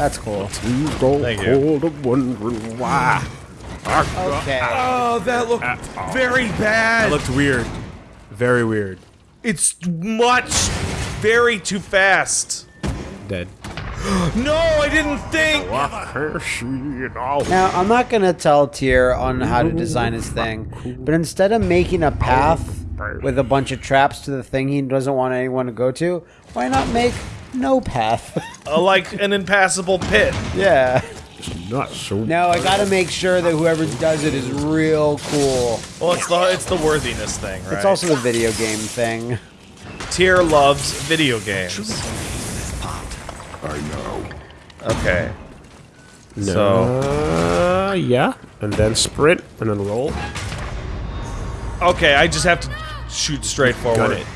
That's cool. You go Thank you. cold of wondering why. Okay. Oh, that looked very bad. That looked weird. Very weird. It's much, very too fast. Dead. No, I didn't think. Now, I'm not gonna tell Tyr on how to design his thing, but instead of making a path with a bunch of traps to the thing he doesn't want anyone to go to, why not make no path? Uh, like an impassable pit. yeah. Not so. No, I gotta make sure that whoever does it is real cool. Well, it's the it's the worthiness thing, right? It's also the video game thing. Tyr loves video games. I know. Okay. No. So Uh, yeah. And then sprint, and then roll. okay, I just have to shoot straight forward. Got forward. it.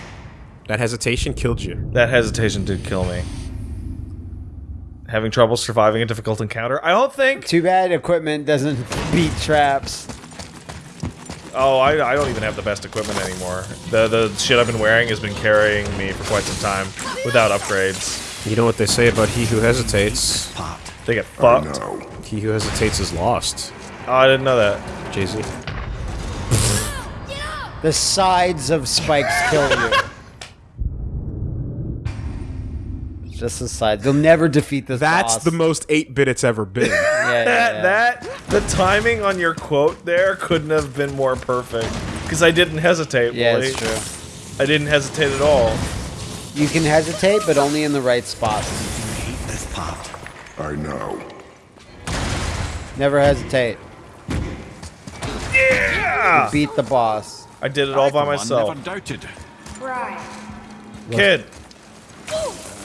That hesitation killed you. That hesitation did kill me. Having trouble surviving a difficult encounter. I don't think. Too bad equipment doesn't beat traps. Oh, I, I don't even have the best equipment anymore. The the shit I've been wearing has been carrying me for quite some time without upgrades. You know what they say about he who hesitates? They get I fucked. know. He who hesitates is lost. Oh, I didn't know that. Jay Z. The sides of spikes kill you. Just the sides. They'll never defeat this That's boss. the most 8 bit it's ever been. Yeah, yeah, That yeah. that the timing on your quote there couldn't have been more perfect. Because I didn't hesitate. Yeah, Wooly. it's true. I didn't hesitate at all. You can hesitate, but only in the right spots. This popped. I know. Never hesitate. Yeah! Beat the boss. I did it all by I, for one, myself. Never doubted. Right. Kid,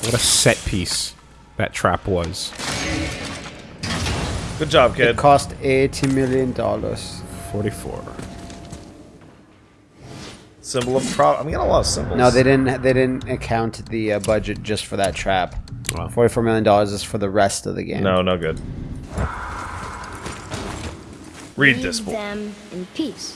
what a set piece that trap was. good job, kid. It cost eighty million dollars. 44. Symbol of pro. I'm getting a lot of symbols. No, they didn't. They didn't account the uh, budget just for that trap. Wow. Forty-four million dollars is for the rest of the game. No, no good. Read this Leave book. them in peace.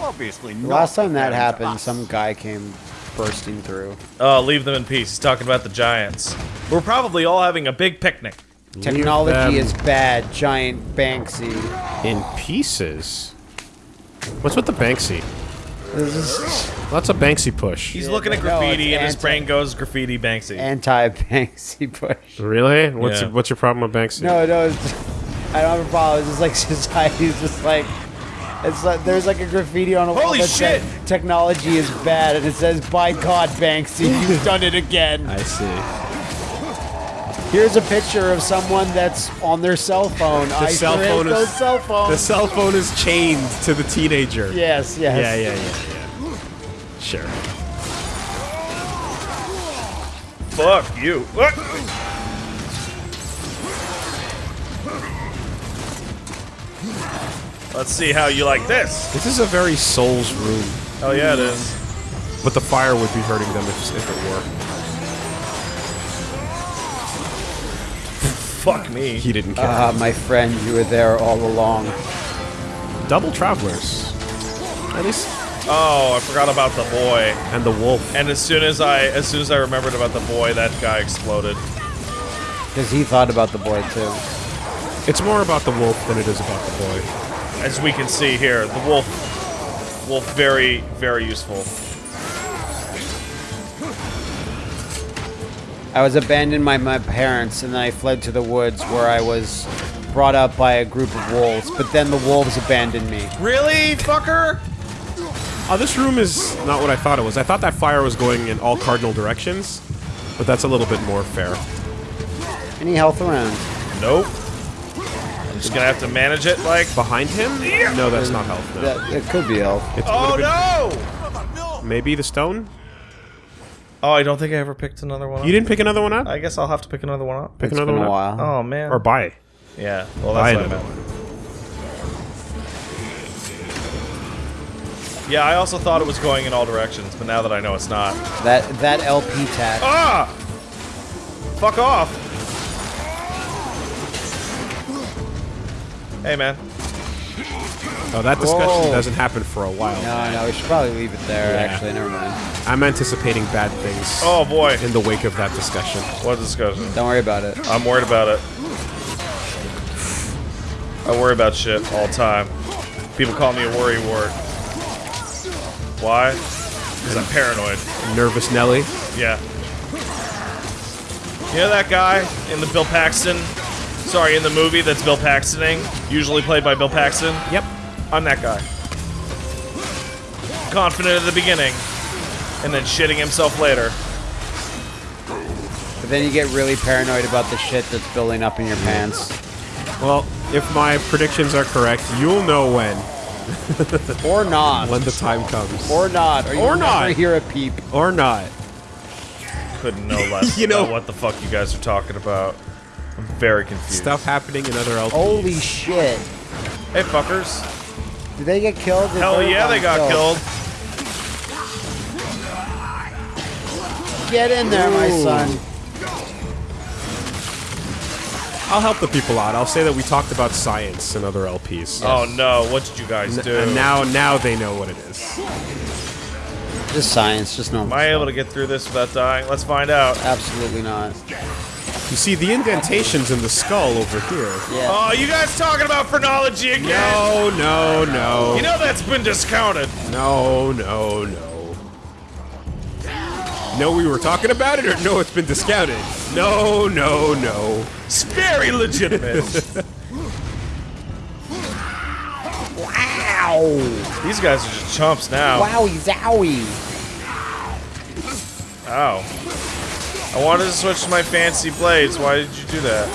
Obviously not. last time that happened, us. some guy came bursting through. Oh, leave them in peace. He's talking about the giants. We're probably all having a big picnic. Technology is bad. Giant Banksy. In pieces? What's with the Banksy? This is That's a Banksy push. He's looking at graffiti it's and his brain goes graffiti Banksy. anti-Banksy push. Really? What's Yeah. what's your problem with Banksy? No, no, it's, I don't have a problem. It's just like society's just like. It's like there's like a graffiti on a wall Holy that says technology is bad, and it says, "By God, Banksy, you've done it again." I see. Here's a picture of someone that's on their cell phone. I cell phone is- cell phones. The cell phone is chained to the teenager. yes, yes. Yeah, yeah, yeah, yeah. Sure. Fuck you. Let's see how you like this. This is a very Souls room, Oh yeah, it is. but the fire would be hurting them if, if it were. Fuck me. He didn't care. Ah, my friend, you were there all along. Double travelers. At least, Oh, I forgot about the boy. and the wolf. And as soon as I, as soon as I remembered about the boy, that guy exploded. Because he thought about the boy too. It's more about the wolf than it is about the boy. As we can see here, the wolf, wolf, very, very useful. I was abandoned by my parents, and then I fled to the woods where I was brought up by a group of wolves. But then the wolves abandoned me. Really, fucker? Oh, this room is not what I thought it was. I thought that fire was going in all cardinal directions, but that's a little bit more fair. Any health around? Nope. I'm just gonna have to manage it like. Behind him? No, that's not health. No. That, it could be health. It Oh no! Maybe the stone? Oh, I don't think I ever picked another one. Up. You didn't pick another one up? I guess I'll have to pick another one up. Pick It's another been one a up. Oh man. Or buy. yeah. Well, Buy that's what I another meant. Yeah, I also thought it was going in all directions, but now that I know it's not. That that LP tag. Ah! Fuck off! Hey, man. Oh, that discussion Whoa. doesn't happen for a while. No, no, we should probably leave it there. Yeah. Actually, never mind. I'm anticipating bad things Oh boy. in the wake of that discussion. What discussion? Don't worry about it. I'm worried about it. I worry about shit all the time. People call me a worry wart. Why? Because I'm paranoid. Nervous Nelly. Yeah. You know that guy in the Bill Paxton? Sorry, in the movie that's Bill Paxtoning, usually played by Bill Paxton? Yep. I'm that guy. Confident at the beginning, and then shitting himself later. But then you get really paranoid about the shit that's building up in your pants. Well, if my predictions are correct, you'll know when. Or not. When the time comes. Or not. Or, you Or not. hear a peep. Or not. Couldn't know less You know- about what the fuck you guys are talking about. I'm very confused. Stuff happening in other LPs. Holy shit. Hey, fuckers. Did they get killed? Did Hell yeah, they got killed. Get in there, my son. I'll help the people out. I'll say that we talked about science in other LPs. Oh no, what did you guys do? And now, now they know what it is. Just science, just normal. Am I able to get through this without dying? Let's find out. Absolutely not. You see the indentations in the skull over here. Yeah. Oh, you guys talking about phrenology again? No, no, no. You know that's been discounted. No, no, no. No, we were talking about it, or no, it's been discounted. No, no, no. It's very legitimate. Wow. These guys are just chumps now. Wowie zowie. Ow. I wanted to switch to my fancy blades. Why did you do that?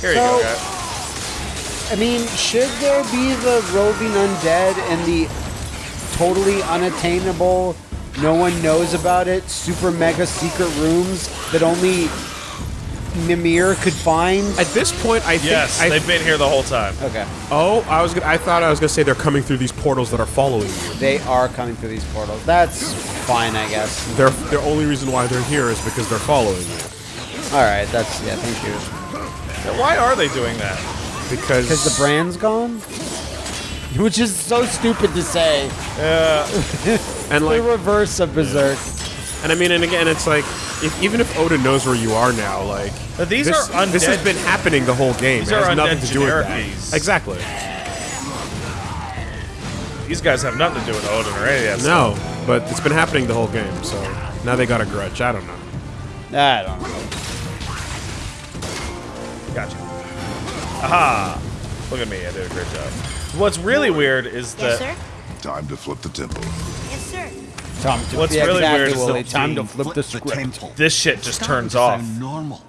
Here you go, So- guy. I mean, should there be the roving undead and the totally unattainable, no one knows about it, super mega secret rooms that only Mimir could find? At this point, I think. Yes, I, they've been here the whole time. Okay. oh, I was. Gonna, I thought I was gonna say they're coming through these portals that are following you. They are coming through these portals. That's fine, I guess. They're, the only reason why they're here is because they're following you. Alright, that's, yeah, thank you. Why are they doing that? Because Because the brand's gone? Which is so stupid to say. Yeah. and like the reverse of Berserk. And I mean, and again, it's like, if, even if Oda knows where you are now, like But these this, are this has been happening the whole game. These it has are nothing to do with that. generic-ies. Exactly. These guys have nothing to do with Odin or any of that No, but it's been happening the whole game. So now they got a grudge. I don't know. I don't know. Gotcha. Aha! Look at me, I did a great job. What's really weird is Yes, that sir? Time to flip the temple. Yes, sir. Time to, What's yeah, really exactly, weird is Willie. that Time to flip the script. temple. this shit just turns off. sound normal.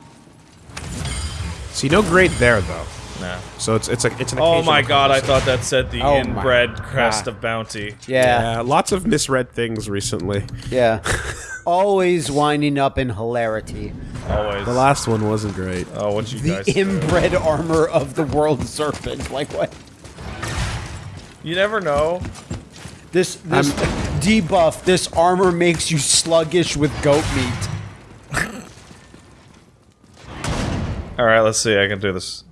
See, no grade there though. Nah. So it's it's a it's an. Oh my god, I thought that said the Oh my inbred crest God. of bounty. Yeah, Yeah, lots of misread things recently. yeah. Always winding up in hilarity. Always. The last one wasn't great. oh, what you The guys do. inbred armor of the world serpent. Like what? You never know. This this debuff. This armor makes you sluggish with goat meat. Alright, let's see, I can do this.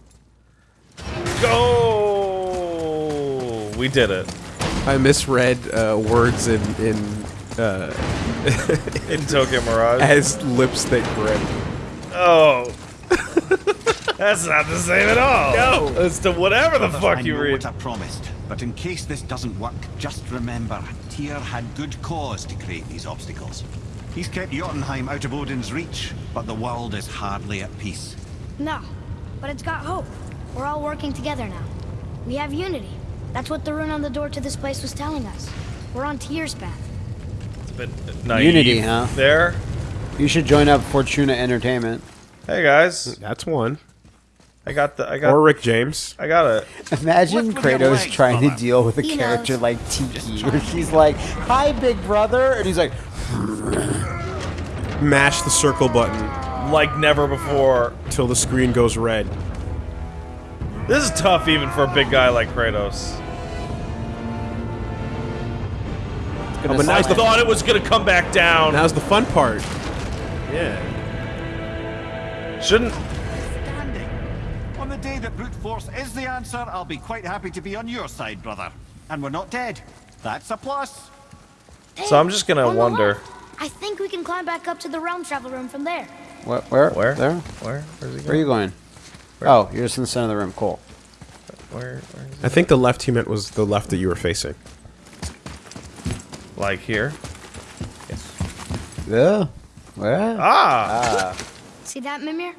Go! We did it. I misread uh, words in in uh, In Tokyo Mirage. as lips that grip. Oh. That's not the same at all. No. It's to whatever the fuck I you know read. what I promised, but in case this doesn't work, just remember, Tyr had good cause to create these obstacles. He's kept Jotunheim out of Odin's reach, but the world is hardly at peace. No, but it's got hope. We're all working together now. We have unity. That's what the rune on the door to this place was telling us. We're on Tyr's path. It's a Bit naive Unity, huh? There. You should join up Fortuna Entertainment. Hey guys, That's one. I got the I got Or Rick James. I got it. Imagine What's Kratos trying to deal with a He character knows. like Tiki, where she's like, "Hi, big brother," and he's like, Mash the circle button Like never before. till the screen goes red. This is tough even for a big guy like Kratos. Oh, but I the thought it was gonna come back down. now's the fun part. Yeah. Shouldn't the day that brute force is the answer, I'll be quite happy to be on your side, brother. And we're not dead. That's a plus. So I'm just gonna wonder- left. I think we can climb back up to the realm travel room from there. Where? Where? Where? There? Where? Where's he going? Where are you going? going? Oh, you're just in the center of the room. Cool. Where? where is I think the left he meant was the left that you were facing. Like here? Yes. Yeah. Where? Ah! See that, Mimir?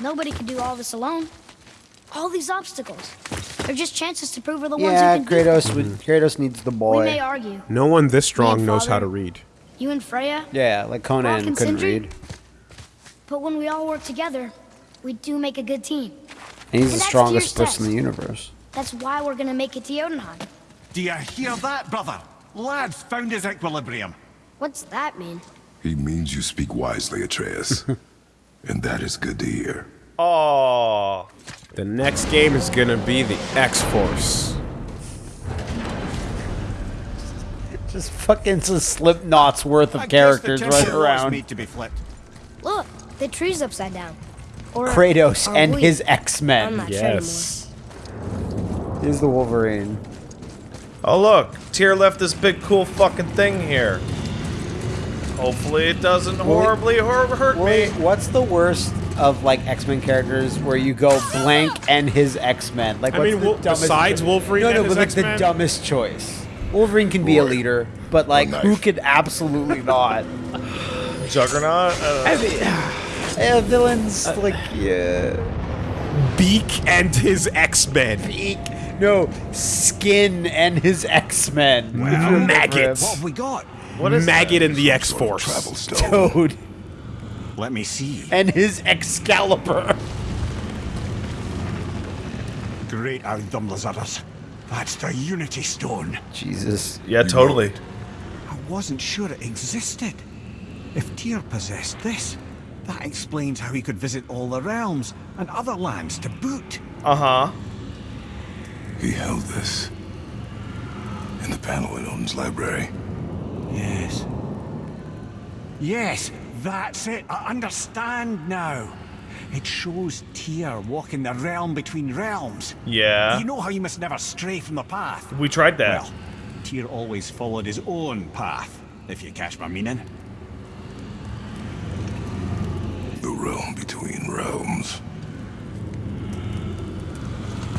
Nobody can do all this alone. All these obstacles. They're just chances to prove we're the yeah, ones who can beat Kratos. Would, Kratos needs the them. We may argue. No one this strong and knows how to read. You and Freya, Yeah, like Conan and couldn't Sindri? read. but when we all work together, we do make a good team. And he's And the strongest Tyr's person in the universe. That's why we're gonna make it to Jotunheim. Do you hear that, brother? Lad's found his equilibrium. What's that mean? He means you speak wisely, Atreus. and that is good to hear. Oh, The next game is gonna be the X Force. Just fucking some slip knots worth of I characters temple running was around. made to be flipped. Look, the tree's upside down. Or Kratos and we? his X-Men. not Yes. He's the Wolverine. oh look! Tyr left this big cool fucking thing here. Hopefully it doesn't horribly hur- hurt Wait, me. what's the worst of like X-Men characters where you go blank and his X-Men? Like, I mean, the Wol- dumbest besides Wolverine No, and no, his but like the X-Men? dumbest choice. Wolverine can be a leader, but oh, like, who could absolutely not? Juggernaut? I don't know. yeah, villains uh, like yeah. Beak and his X Men. Beak. No, Skin and his X-Men. Maggots. What have we got? What is Maggot and the X Force. Travel stone. Toad Let me see. and his Excalibur. Great Aldum Lazarus. That's the Unity Stone. Jesus. Yeah, totally. I wasn't sure it existed. If Tyr possessed this, that explains how he could visit all the realms and other lands to boot. Uh huh. He held this in the panel in Odin's library. Yes. Yes, that's it. I understand now. It shows Tyr walking the realm between realms. Yeah. You know how you must never stray from the path? We tried that. Well, Tyr always followed his own path, if you catch my meaning. The realm between realms.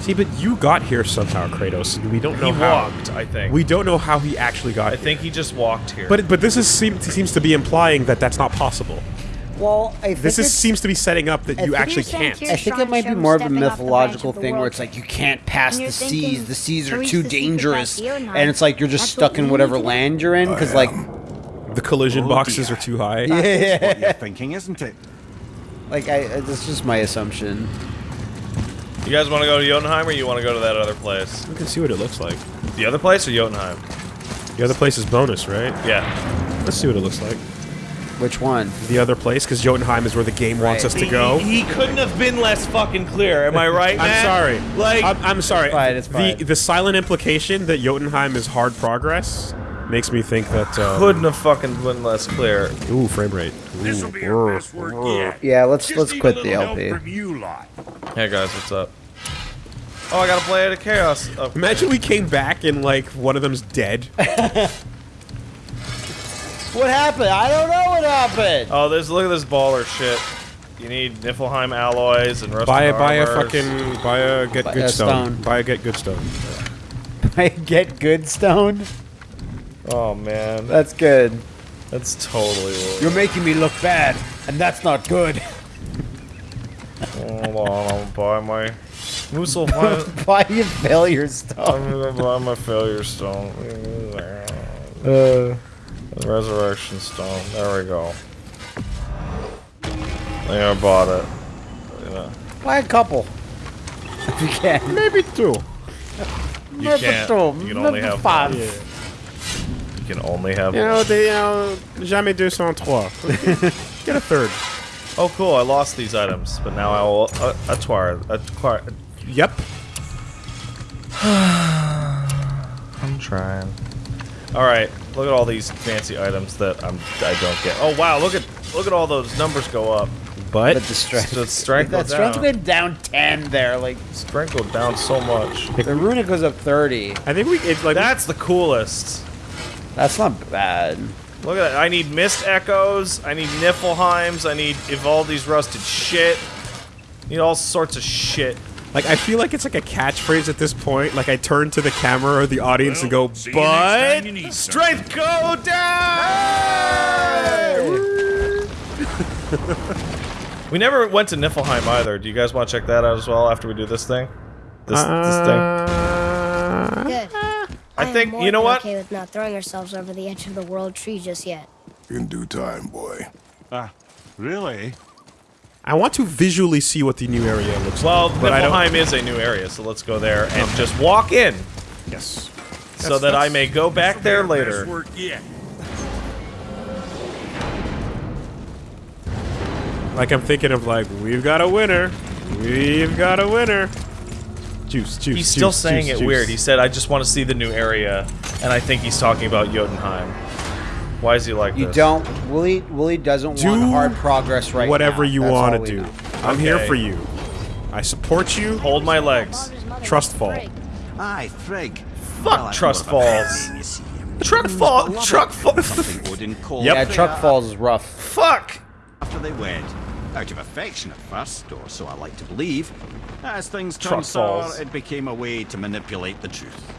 See, but you got here somehow, Kratos. We don't know he how. walked, I think. We don't know how he actually got I here. think he just walked here. But but this is seem, seems to be implying that that's not possible. Well, I think This is it's- seems to be setting up that I you think actually you're saying can't. I think it might be more of a stepping off the mythological branch of the thing where world. it's like you can't pass And the you're seas. thinking, The seas are reach too the secret dangerous, back to and it's like you're just that's stuck in we whatever need to do. land you're in. Because like. The collision Oh, boxes dear. are too high. That's what you're thinking, isn't it? like I, uh, that's just my assumption. You guys want to go to Jotunheim or you want to go to that other place? We can see what it looks like. The other place or Jotunheim? The other place is bonus, right? Yeah. Let's see what it looks like. Which one? The other place, because Jotunheim is where the game wants Right. us to go. He, couldn't have been less fucking clear. Am I right, I'm sorry. Like, I'm, I'm sorry. It's fine, it's fine. The the silent implication that Jotunheim is hard progress makes me think that. Um, couldn't have fucking been less clear. Ooh, frame rate. This will be our best work yet. Yeah, let's Just let's need quit a the little LP. Help from you lot. Hey guys, what's up? Oh, I gotta play at a chaos. Oh, Imagine we came back and like one of them's dead. What happened? I don't know what happened. oh, there's look at this baller shit. You need Niflheim alloys and rusted buy a buy a fucking buy a get Buy good a stone. stone. Buy a get good stone. I get good stone. Oh man, That's good. that's totally. What You're making me look bad, and that's not good. Hold on, I'll buy my. Muspelheim. Buy your failure stone. I'm gonna buy my failure stone. Uh, Resurrection stone. There we go. Yeah, I bought it. Yeah. buy a couple. If you can. Maybe two. You can't. You can only have five. one. You can only have You know, they, you know, jamais deux sans trois. Get a third. Oh, cool! I lost these items, but now I will uh, acquire. Acquire. Yep. I'm trying. All right, look at all these fancy items that I'm I don't get. Oh wow, look at look at all those numbers go up. But, But the strength. The strength that goes strength down. went down 10 there. Like, Strength go down so much. the runic goes up 30. I think we it's like That's the coolest. That's not bad. Look at that. I need Mist Echoes. I need Niflheims. I need Ivaldi's Rusted Shit. Need all sorts of shit. like I feel like it's like a catchphrase at this point. Like I turn to the camera or the audience and go, See you next time but Strength go down! we never went to Niflheim either. Do you guys want to check that out as well after we do this thing? This, this thing? Uh, Good. I am think- more you know than what? Okay with not throwing ourselves over the edge of the world tree just yet. In due time, boy. Ah, really? I want to visually see what the new area looks Well, like. but I don't- Niflheim is a new area, so let's go there and just walk in Yes. so that I may go back there later. Work yet. Like I'm thinking of like, we've got a winner. We've got a winner. Juice, juice. He's still juice, saying juice, it juice. weird. He said, I just want to see the new area, and I think he's talking about Jotunheim. Why is he like You this? don't. Willie Willie doesn't Do want hard progress right now. Whatever now. you That's want to do. know. I'm here for you. I support you. Hold my legs. Baldur's mother Trust fall. Frigg. Aye, Frigg. Fuck that's Trust more of a Falls. name, you see. Truck fall. love Truck fall. Something Odin called Yep. Yeah, Freya Truck Falls is rough. Fuck. after they wed. Out of affection at first, or so I like to believe. As things turned sour, it became a way to manipulate the truth.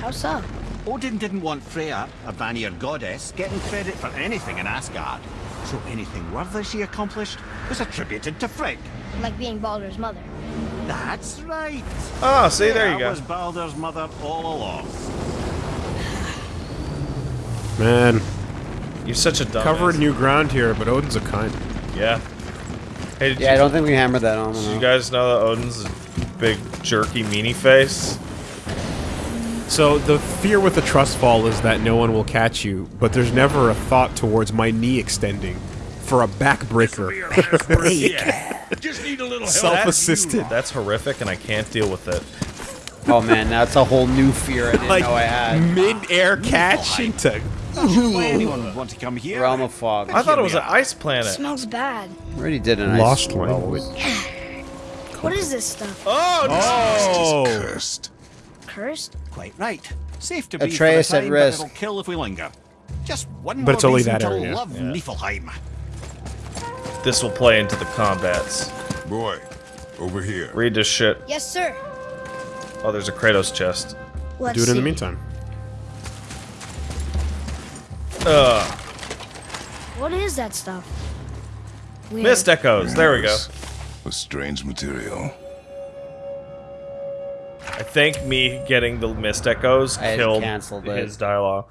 How so? Odin didn't want Freya, a Vanir goddess, getting credit for anything in Asgard. So anything worthy she accomplished was attributed to Frigg. Like being Baldur's mother. That's right. Oh, see, there you Freya go. was Baldur's mother all along. Man, You're such a dumb. covering new ground here, but Odin's a kind. Yeah. Hey, did Yeah, I don't think we hammered that on. did you guys know that Odin's a big jerky meanie face? So the fear with the trust fall is that no one will catch you, but there's never a thought towards my knee extending for a Be backbreaker. our best. Just need a little. Self-assisted. That's horrific, and I can't deal with it. Oh man, that's a whole new fear I didn't like know I had. mid-air catch into. Not sure why anyone would want to come here. Realm of Fog. I thought it was an Yeah. ice planet. smells bad. We already did an Lost ice language. What is this stuff? Oh, Oh, Cursed. Cursed? Quite right. Safe to be Atreus for at the time, risk. but it'll kill if we linger. Just one But more it's only reason that to area. love Niflheim. this will play into the combats. Boy, over here. Read this shit. Yes, sir. Oh, there's a Kratos chest. Let's do it in the meantime. Ugh. What is that stuff? Weird. Mist echoes. There we go. A strange material. I think me getting the mist echoes I killed canceled it. his dialogue.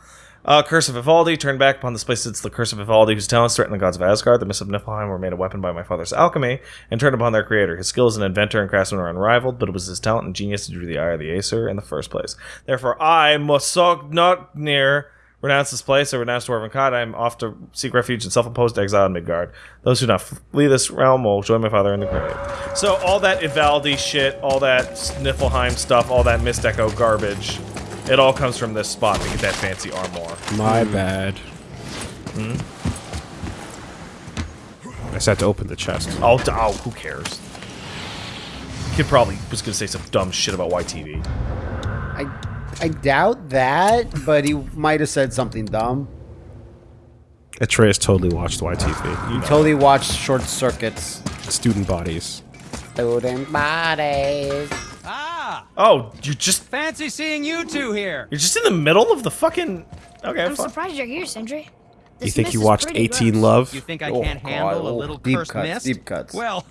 Uh, Curse of Ivaldi Turn back upon this place. It's the Curse of Ivaldi, whose talents threatened the gods of Asgard. The Mists of Niflheim were made a weapon by my father's alchemy and turned upon their creator. His skill as an inventor and craftsman are unrivaled, but it was his talent and genius that drew the eye of the Aesir in the first place. Therefore, I, Motsognir, renounce this place. I renounce Dwarven God. I am off to seek refuge in self-imposed exile in Midgard. Those who not flee this realm will join my father in the grave. So all that Ivaldi shit, all that Niflheim stuff, all that Mist Echo garbage, it all comes from this spot to get that fancy armor. My bad. Hmm. I just had to open the chest. Oh, d- oh, who cares? Kid probably was gonna say some dumb shit about YTV. I I doubt that, but he might have said something dumb. Atreus totally watched YTV. You totally watched Short Circuits. Student bodies. Student bodies. Ah! Oh, you're just Fancy seeing you two here. you're just in the middle of the fucking. Okay, I'm fine. surprised you're here, Sindri. You think you watched 18 gross. Love? You think I Oh, can't God, handle a oh, little deep cursed cuts, mist? deep cuts. Well,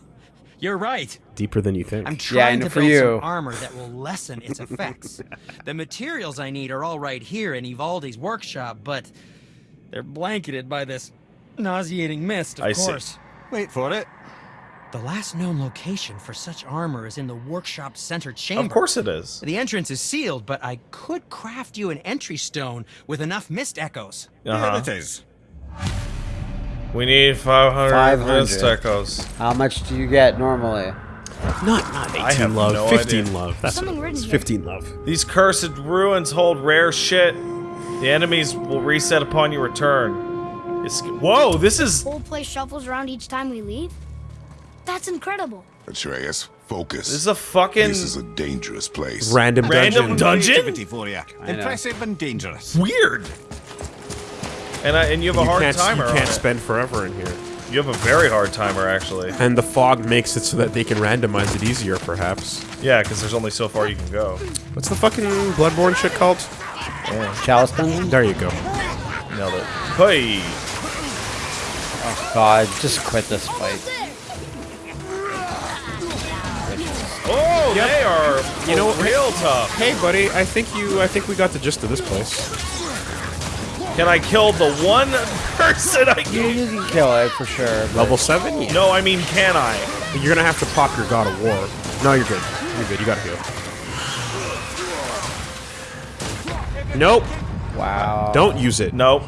you're right. Deeper than you think. I'm Yeah, trying know to for build you. some armor that will lessen its effects. the materials I need are all right here in Ivaldi's workshop, but they're blanketed by this nauseating mist, of I see. course. Wait for it. The last known location for such armor is in the workshop center chamber. Of course it is. The entrance is sealed, but I could craft you an entry stone with enough mist echoes. Uh Here huh. it is. We need 500, 500. mist. How much do you get normally? not not 18 love. no 15 idea. love. That's Something what it written was. here. 15 love. These cursed ruins hold rare shit. The enemies will reset upon your return. It's, whoa, this is Whole place shuffles around each time we leave. That's incredible. Atreus, focus. This is a fucking This is a dangerous place. Random, random dungeon. dungeon. Activity for you. Impressive and dangerous. Weird. And I, and you have a You hard can't, timer. you can't it. spend forever in here. You have a very hard timer, actually. And the fog makes it so that they can randomize it easier, perhaps. Yeah, because there's only so far you can go. What's the fucking Bloodborne shit called? Chalice Dungeon? There you go. Nailed it. Hey. Oh God, just quit this fight. Oh, they are You know what? real tough. Hey, buddy, I think you. I think we got the gist of this place. Can I kill the one person I You, can? you can kill it for sure. but- Level seven. Yeah. No, I mean, can I? You're gonna have to pop your God of War. No, you're good. You're good. You gotta heal. Nope. Wow. Don't use it. Nope.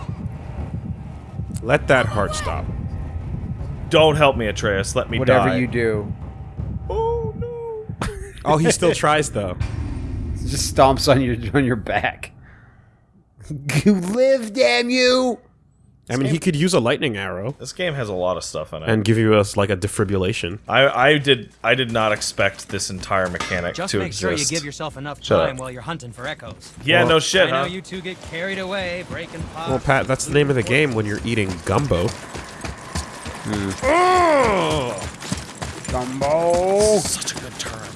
Let that heart stop. Don't help me, Atreus. Let me Whatever die. you do, Oh no. Oh, he still tries though. it just stomps on your on your back. You live, damn you! I mean, he could use a lightning arrow This game has a lot of stuff in it. and give you us like a defibrillation. I, I did I did not expect this entire mechanic Just to exist. Just make sure you give yourself enough Shut time up. while you're hunting for echoes. yeah, Well, no shit, I know you two get carried away, breaking pots. Well, Pat, that's the name of the game when you're eating gumbo. Hmm. Gumbo. Such a good term.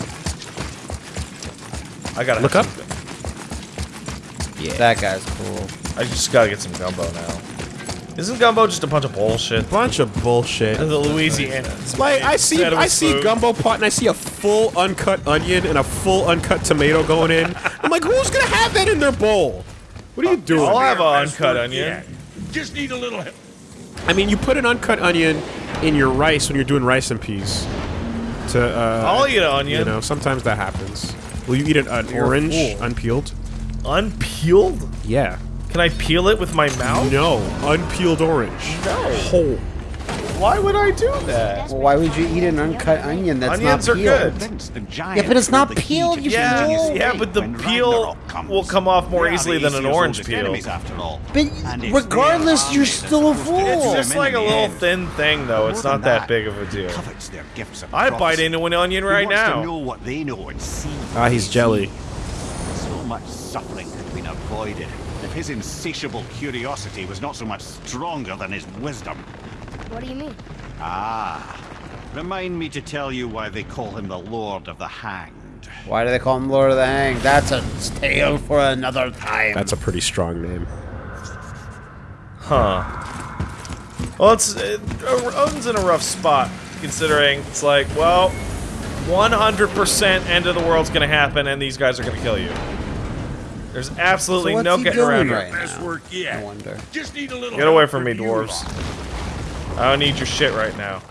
I gotta Look have up. Some- That guy's cool. I just gotta get some gumbo now. Isn't gumbo just a bunch of bullshit? Bunch of bullshit. The Louisiana. Like I see, I see food. gumbo pot, and I see a full uncut onion and a full uncut tomato going in. I'm like, who's gonna have that in their bowl? What are you doing? I'll have an uncut onion. yet. Just need a little help. I mean, you put an uncut onion in your rice when you're doing rice and peas. To uh, I'll eat an onion. You know, sometimes that happens. Will you eat an, an orange unpeeled? Unpeeled? Yeah. Can I peel it with my mouth? No, unpeeled orange. No. Whole. Why would I do that? Well, why would you eat an uncut onion that's Onions not peeled? good. Vince, the giant Yeah, but it's not killed the key peeled, you Yeah, fool. yeah, but the peel will come off more We easily than an orange peel. enemies, after all. But regardless, you're still a fool. It's just like a little thin thing, though. It's not that big of a deal. Covets their gifts of I'd bite into an onion right wants to now. know what they know and see. Ah, he's jelly. So much suffering could have been avoided if his insatiable curiosity was not so much stronger than his wisdom. What do you mean? Ah, remind me to tell you why they call him the Lord of the Hanged. Why do they call him Lord of the Hanged? That's a tale for another time. That's a pretty strong name. Huh. Well, it's uh, Odin's in a rough spot considering it's like, well, 100% end of the world's gonna happen, and these guys are gonna kill you. There's absolutely So no he getting doing around right it. Best now? work yet. I wonder. Just need a little Get away from me, dwarves. I don't need your shit right now.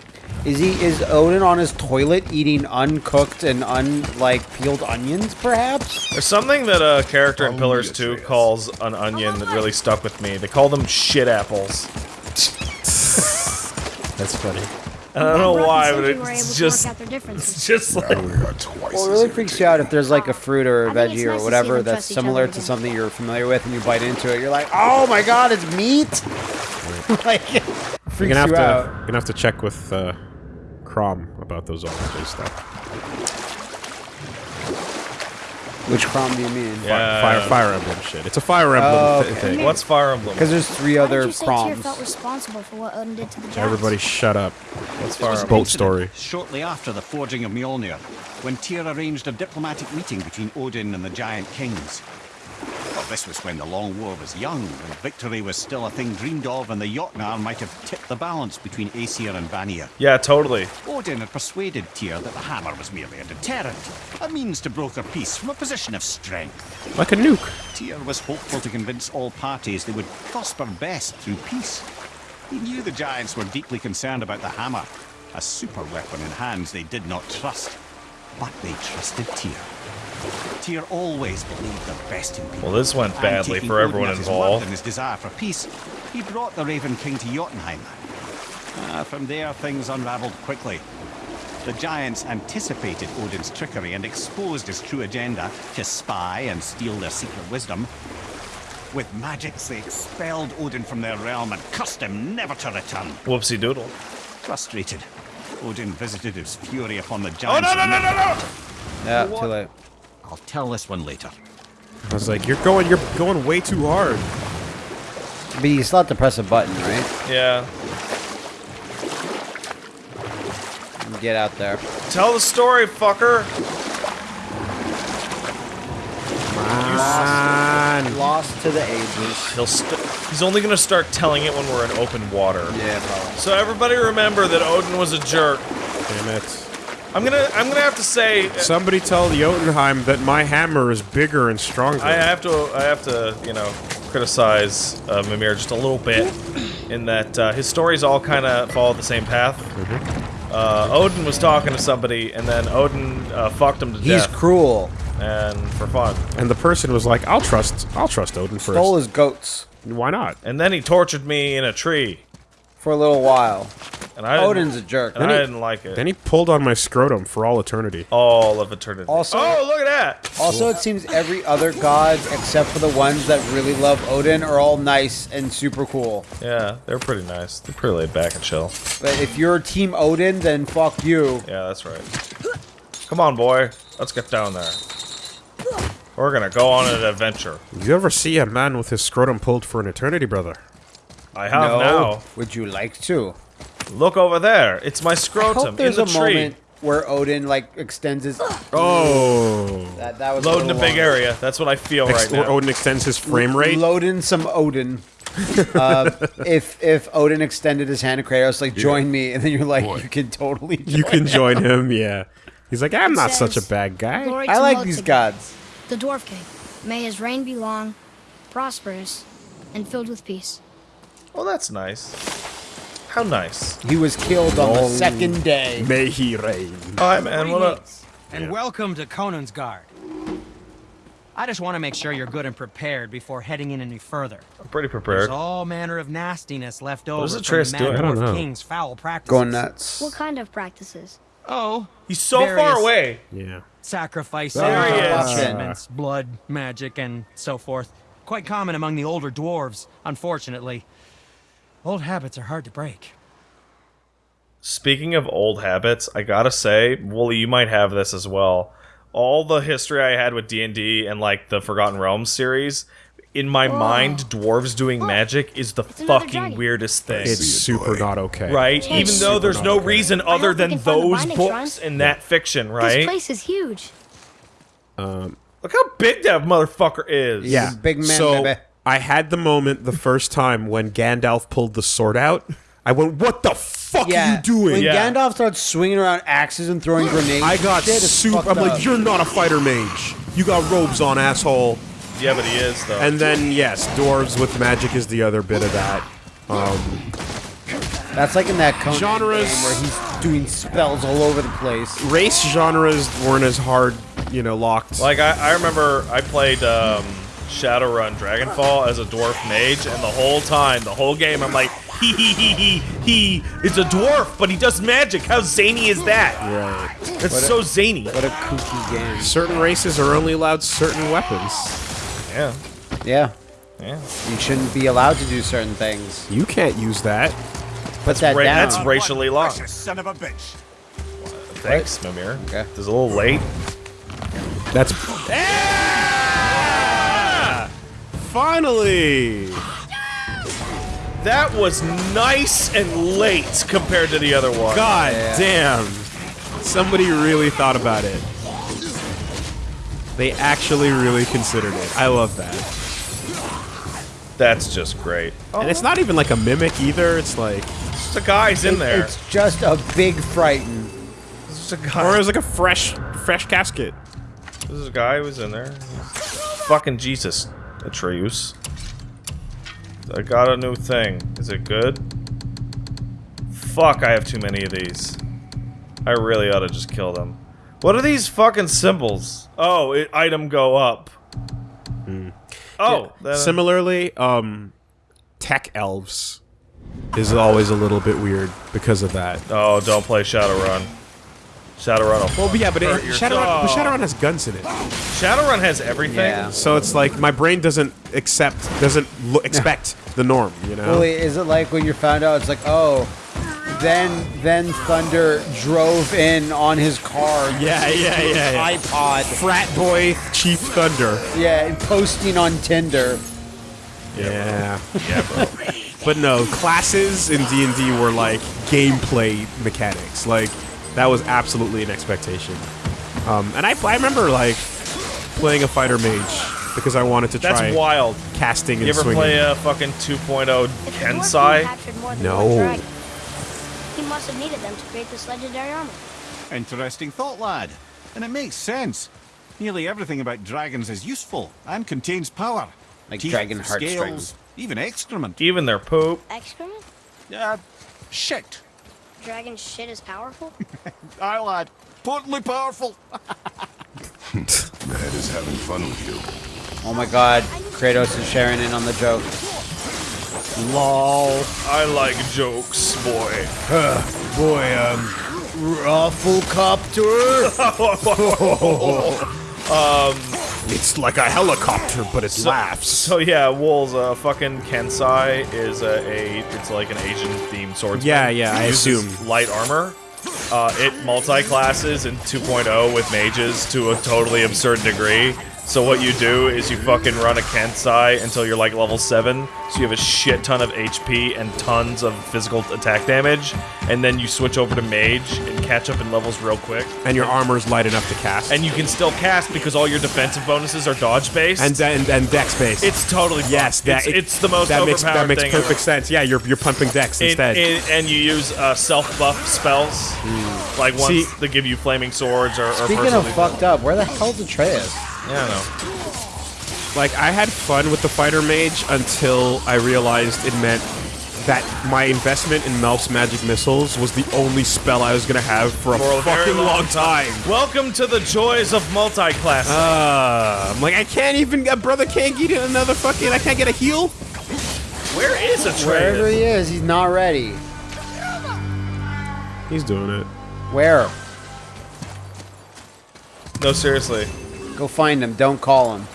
Is he is Odin on his toilet eating uncooked and unlike peeled onions? Perhaps. There's something that a character in Pillars 2 calls an onion that really stuck with me. They call them shit apples. That's funny. I don't know why, but Sindri were able it's just, work out their differences. it's just like, twice Well, it really freaks you out if there's like a fruit or a veggie or nice to whatever that's similar to something you're familiar with, and you bite into it. You're like, oh my god, it's meat. like, it You're freaks gonna have you to. out. You're gonna have to check with uh, Chrom about those RJ stuff. Which Chrom do you mean? Yeah. Fire, Fire Emblem shit. It's a Fire Emblem Oh, okay. thing. what's Fire Emblem? Because there's three Why other did you Proms. felt responsible for what Odin did to the giants? Everybody, shut up. What's Fire was an Emblem? Boat story. Shortly after the forging of Mjolnir, when Tyr arranged a diplomatic meeting between Odin and the giant kings. This was when the Long War was young, and victory was still a thing dreamed of, and the Jotnar might have tipped the balance between Aesir and Vanir. Yeah, totally. Odin had persuaded Tyr that the hammer was merely a deterrent, a means to broker peace from a position of strength. Like a nuke. Tyr was hopeful to convince all parties they would prosper best through peace. He knew the giants were deeply concerned about the hammer, a super weapon in hands they did not trust. But they trusted Tyr. Tyr always believed the best in people. Well, this went badly for everyone involved. word And his desire for peace, he brought the Raven King to Jotunheim. Ah, from there, things unraveled quickly. The giants anticipated Odin's trickery and exposed his true agenda to spy and steal their secret wisdom. With magics, they expelled Odin from their realm and cursed him never to return. Whoopsie doodle. Frustrated, Odin visited his fury upon the giants. Oh giants. no no no no no! Yeah, too late. I'll tell this one later. I was like, you're going, you're going way too hard. But you still have to press a button, right? Yeah. Get out there. Tell the story, fucker. Man. Lost to the ages. He'll st- he's only gonna start telling it when we're in open water. Yeah, probably. So everybody remember that Odin was a jerk. Damn it. I'm gonna I'm gonna have to say Somebody tell Jotunheim that my hammer is bigger and stronger. I have to I have to you know criticize uh, Mimir just a little bit in that uh, his stories all kind of follow the same path. Uh, Odin was talking to somebody and then Odin uh, fucked him to He's death He's cruel. and for fun. and the person was like, I'll trust, I'll trust Odin first. Stole his goats Why not? And then he tortured me in a tree for a little while. and I Odin's a jerk. and I Then he- didn't like it. Then he pulled on my scrotum for all eternity. all of eternity. Also- oh look at that! Also, it seems every other god, except for the ones that really love Odin, are all nice and super cool. Yeah, they're pretty nice. They're pretty laid back and chill. But if you're Team Odin, then fuck you. Yeah, that's right. Come on, boy. Let's get down there. We're gonna go on an adventure. You ever see a man with his scrotum pulled for an eternity, brother? I have now. Would you like to? Look over there. It's my I scrotum hope there's in a the tree. moment where Odin like extends his. Oh. That, that was Loading a little big long. area. That's what I feel Ex- right now. Odin extends his frame rate. Load in some Odin. uh, if if Odin extended his hand to Kratos, like join me, and then you're like, you can totally. Join you can join him, yeah. He's like, I'm not such a bad guy. I like these gods. The Dwarf King. May his reign be long, prosperous, and filled with peace. Oh, that's nice. How nice. He was killed on the second day. May he reign. Hi, man. What up? Greetings, And welcome to Konunsgard. I just want to make sure you're good and prepared before heading in any further. I'm pretty prepared. There's prepared. all manner of nastiness left over is from Atreus the doing? Mad I don't know. King's foul practices. Going nuts. What kind of practices? Oh, He's so far away. Yeah. Sacrifices, There enchantments, blood, magic, and so forth. Quite common among the older dwarves, unfortunately. Old habits are hard to break. Speaking of old habits, I gotta say, Wooly, you might have this as well. All the history I had with D and D and like the Forgotten Realms series, in my mind, dwarves doing magic is the It's fucking weirdest thing. It's super not okay. right? Yeah, Even though there's no okay. reason other than can find the those books shrine. in that fiction, right? This right? place is huge. Um, Look how big that motherfucker is. Yeah. big man, so baby. I had the moment the first time when Gandalf pulled the sword out. I went, "What the fuck are you doing?" When Yeah. Gandalf starts swinging around axes and throwing grenades, I got shit is super. I'm like, up. "You're not a fighter mage. You got robes on, asshole." Yeah, but he is though. And then yes, dwarves with magic is the other bit of that. Um, That's like in that Conan Genres- game where he's doing spells all over the place. race genres weren't as hard, you know, locked. Like I, I remember I played um, Shadowrun Dragonfall as a dwarf mage, and the whole time, the whole game, I'm like, he he he he he is a dwarf, but he does magic. How zany is that? right. That's so zany. What a kooky game. Certain races are only allowed certain weapons. Yeah, Yeah, yeah. you shouldn't be allowed to do certain things. You can't use that. Put that Ra- down. that's racially locked. Precious son of a bitch. Thanks, Mimir. Okay. It's a little late. That's. Finally! That was nice and late compared to the other one. God Yeah. damn. Somebody really thought about it. They actually really considered it. I love that. That's just great. Oh, And it's not even like a mimic either. It's like. just a guy's in there. It's just a big frighten. It's just a Or guy. it's like a fresh, fresh casket. This is a guy who was in there. Fucking Jesus, Atreus. I got a new thing. Is it good? Fuck, I have too many of these. I really ought to just kill them. What are these fucking symbols? Oh, it, item go up. Oh, then- Similarly, um, tech elves is always a little bit weird because of that. oh, don't play Shadowrun. Shadowrun. Will Well, but yeah, but, it, hurt Shadowrun, but. Shadowrun has guns in it, Shadowrun has everything. Yeah. so it's like my brain doesn't accept, doesn't lo- expect the norm. You know? Well, is it like when you found out? It's like, oh, then then Thunder drove in on his car. Yeah, yeah, yeah, yeah. iPod. Frat boy Chief Thunder. Yeah, and posting on Tinder. Yeah. Yeah, bro. but no, classes in D&D were like gameplay mechanics. Like that was absolutely an expectation. Um, and I, I remember like playing a fighter mage because I wanted to try That's wild. casting and You ever swinging. play a fucking 2.0 If the dwarf king Kensai? more than No. he must have needed them to create this legendary armor. Interesting thought, lad. And it makes sense. Nearly everything about dragons is useful and contains power. Like Teeth, dragon heartstrings. scales, even excrement. Even their poop. Excrement? Uh, shit. Dragon shit is powerful? Aye, lad. Potently powerful. Ned is having fun with you. Oh my god, Kratos is sharing in on the joke. Lol. I like jokes, boy. Boy, um, Rufflecopter. It's like a helicopter, but it laughs. So yeah, Wool's uh, fucking Kensai is a, a it's like an Asian themed swordsman. Yeah, yeah, I assume. light armor. Uh, it multi-classes in 2.0 with mages to a totally absurd degree. So what you do is you fucking run a Kensai until you're like level 7, so you have a shit ton of HP and tons of physical attack damage, and then you switch over to mage and catch up in levels real quick. And your armor is light enough to cast. And you can still cast because all your defensive bonuses are dodge based. and and, and dex based. It's totally fucked. yes, that it's, it's the most that makes that makes thing perfect ever. sense. Yeah, you're you're pumping dex In- instead. in- and you use uh, self buff spells, like ones See- that give you flaming swords or. or Speaking of fucked up, where the hell's Atreus? Yeah, I know. like I had fun with the fighter mage until I realized it meant that my investment in Melf's magic missiles was the only spell I was gonna have for a For a very fucking long long time. Welcome to the joys of multi-class. Uh, I'm like, I can't even. A brother can't get another fucking. I can't get a heal. Where is a Wherever Atreus? he is, he's not ready. He's doing it. Where? No, seriously. Go find him. Don't call him.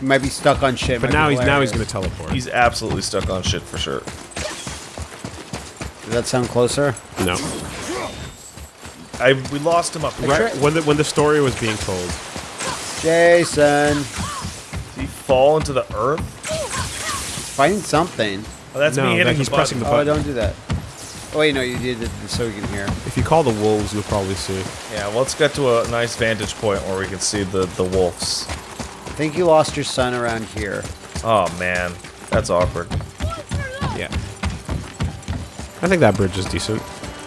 He might be stuck on shit. But now he's now he's gonna teleport. He's absolutely stuck on shit for sure. Does that sound closer? no. I we lost him up. Right when the when the story was being told. Jason, Did he fall into the earth? find something. Oh, that's No, me hitting that he's the button. pressing the Oh, button. don't do that. Oh wait, no, you did it so we can hear. If you call the wolves, you'll probably see. Yeah, well, let's get to a nice vantage point where we can see the the wolves. I think you lost your son around here. Oh man, that's awkward. Yeah. I think that bridge is decent.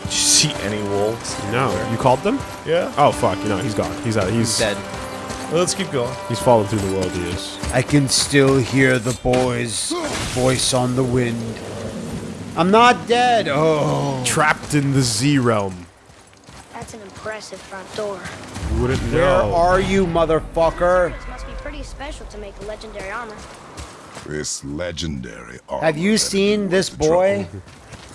Did you see any wolves? No, you called them? Yeah. Oh fuck! You know he's gone. He's out. He's Dead. Well, let's keep going. He's fallen through the world. He is. I can still hear the boy's voice on the wind. I'm not dead. Oh. Trapped in the Z realm. That's an impressive front door. Wouldn't know. Where are you, motherfucker? This must be pretty special to make legendary armor. This legendary armor Have you seen worth this boy?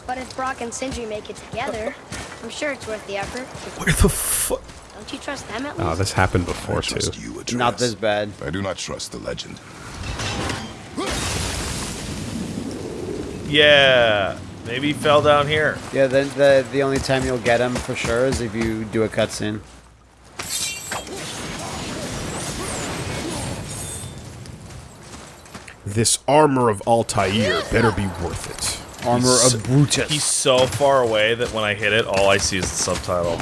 But if Brok and Sindri make it together, I'm sure it's worth the effort. Where the fuck? Don't you trust them at ah, least? Oh, this happened I before too. you, Not this bad. I do not trust the legend. Yeah, maybe he fell down here. Yeah, the, the the only time you'll get him for sure is if you do a cutscene. This armor of Altair better be worth it. Armor He's- of Brutus. He's so far away that when I hit it, all I see is the subtitle.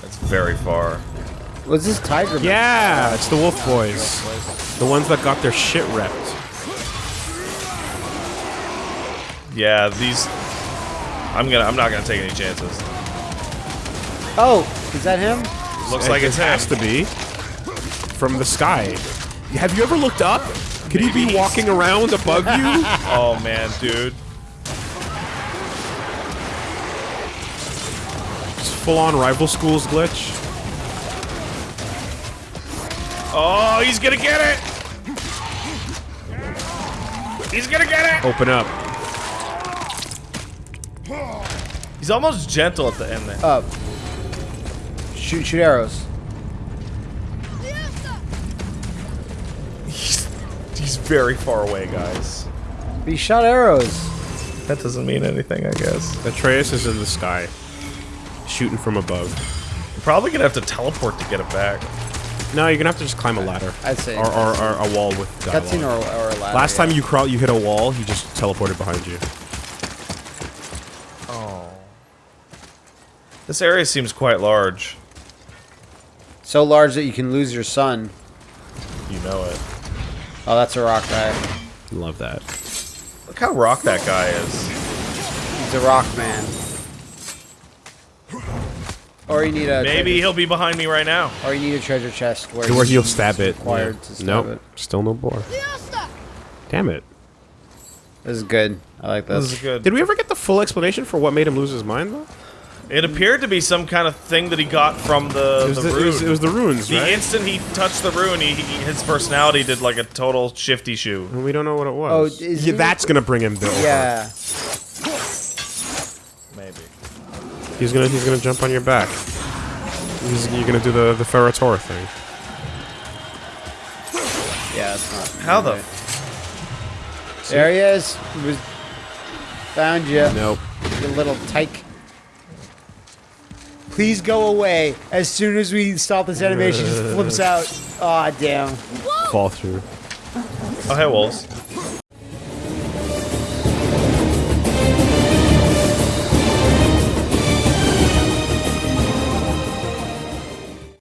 That's very far. What's this tiger? man? Yeah, it's the Wolf Boys, the ones that got their shit repped. Yeah, these. I'm gonna. I'm not gonna take any chances. Oh, is that him? Looks like it has him. to be from the sky. Have you ever looked up? Could he be Maybe. walking around above you? Oh man, dude. Just full on rival schools glitch. Oh, he's gonna get it. He's gonna get it. Open up. He's almost gentle at the end there. Up. Shoot, shoot arrows. He's, he's very far away, guys. He shot arrows. That doesn't mean anything, I guess. Atreus is in the sky, shooting from above. You're probably gonna have to teleport to get it back. No, you're gonna have to just climb a ladder. I'd say or, or, or a wall with Cutscene or, or a ladder. Last yeah. time you crawl, you hit a wall. He just teleported behind you. This area seems quite large. So large that you can lose your son. You know it. Oh, that's a rock guy. Love that. Look how rock that guy is. He's a rock man. Or you need a Maybe he'll be behind me right now. or you need a treasure chest where, Where he'll stab it. required Yeah. to stab nope. it. Still no boar. Damn it. This is good. I like This this. is good. Did we ever get the full explanation for what made him lose his mind, though? It appeared to be some kind of thing that he got from the, It was the, the, rune. it was, it was the runes, the right? instant he touched the rune, he, he, his personality did like a total shifty shoe. And we don't know what it oh, was. Oh, is yeah, he- that's gonna bring him to Yeah. Maybe. He's gonna he's gonna jump on your back. He's, you're gonna do the the Ferrator thing. Yeah, it's not. How the? There he is. He was found you. Nope. You little tyke. Please go away. As soon as we stop this animation, just flips out. Aw, damn. Fall through. Oh, hey, wolves.